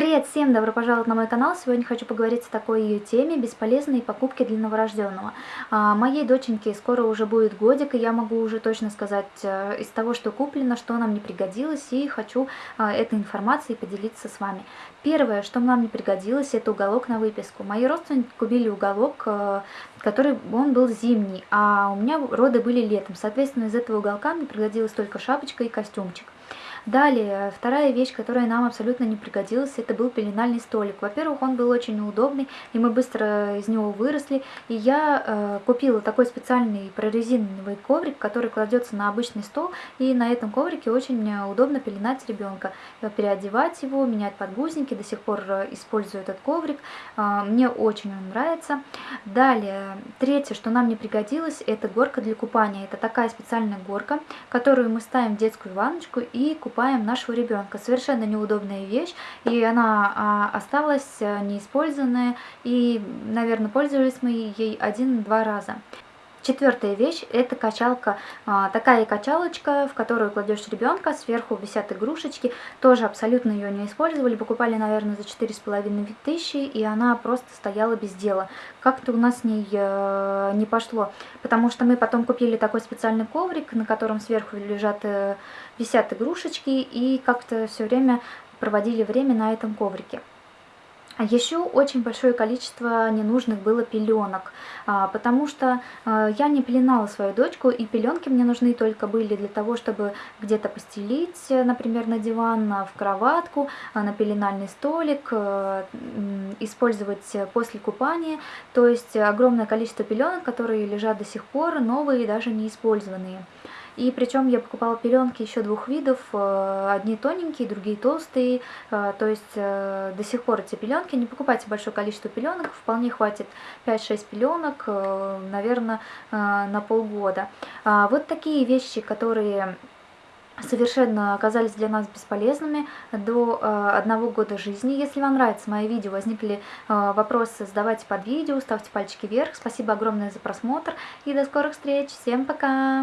Привет всем, добро пожаловать на мой канал. Сегодня хочу поговорить о такой теме бесполезные покупки для новорожденного. А, моей доченьке скоро уже будет годик, и я могу уже точно сказать а, из того, что куплено, что нам не пригодилось, и хочу а, этой информацией поделиться с вами. Первое, что нам не пригодилось, это уголок на выписку. Мои родственники купили уголок, а, который он был зимний, а у меня роды были летом. Соответственно, из этого уголка мне пригодилась только шапочка и костюмчик. Далее, вторая вещь, которая нам абсолютно не пригодилась, это был пеленальный столик. Во-первых, он был очень неудобный, и мы быстро из него выросли. И я э, купила такой специальный прорезиновый коврик, который кладется на обычный стол, и на этом коврике очень удобно пеленать ребенка, переодевать его, менять подгузники. До сих пор э, использую этот коврик. Э, мне очень он нравится. Далее, третье, что нам не пригодилось, это горка для купания. Это такая специальная горка, которую мы ставим в детскую ванночку и купаем нашего ребенка. Совершенно неудобная вещь, и она а, осталась э, неиспользованная, и, наверное, пользовались мы ей один-два раза. Четвертая вещь – это качалка, а, такая качалочка, в которую кладешь ребенка, сверху висят игрушечки, тоже абсолютно ее не использовали, покупали, наверное, за четыре с половиной тысячи, и она просто стояла без дела. Как-то у нас с ней э, не пошло, потому что мы потом купили такой специальный коврик, на котором сверху лежат, э, висят игрушечки, и как-то все время проводили время на этом коврике. А Еще очень большое количество ненужных было пеленок, а, потому что а, я не пеленала свою дочку, и пеленки мне нужны только были для того, чтобы где-то постелить, например, на диван, в кроватку, на пеленальный столик, использовать после купания. То есть огромное количество пеленок, которые лежат до сих пор, новые, даже не использованные. И причем я покупала пеленки еще двух видов, э, одни тоненькие, другие толстые, э, то есть э, до сих пор эти пеленки, не покупайте большое количество пеленок, вполне хватит 5-6 пеленок, наверное, на полгода. А вот такие вещи, которые совершенно оказались для нас бесполезными до э, одного года жизни. Если вам нравится мои видео, возникли э, вопросы, задавайте под видео, ставьте пальчики вверх. Спасибо огромное за просмотр и до скорых встреч. Всем пока!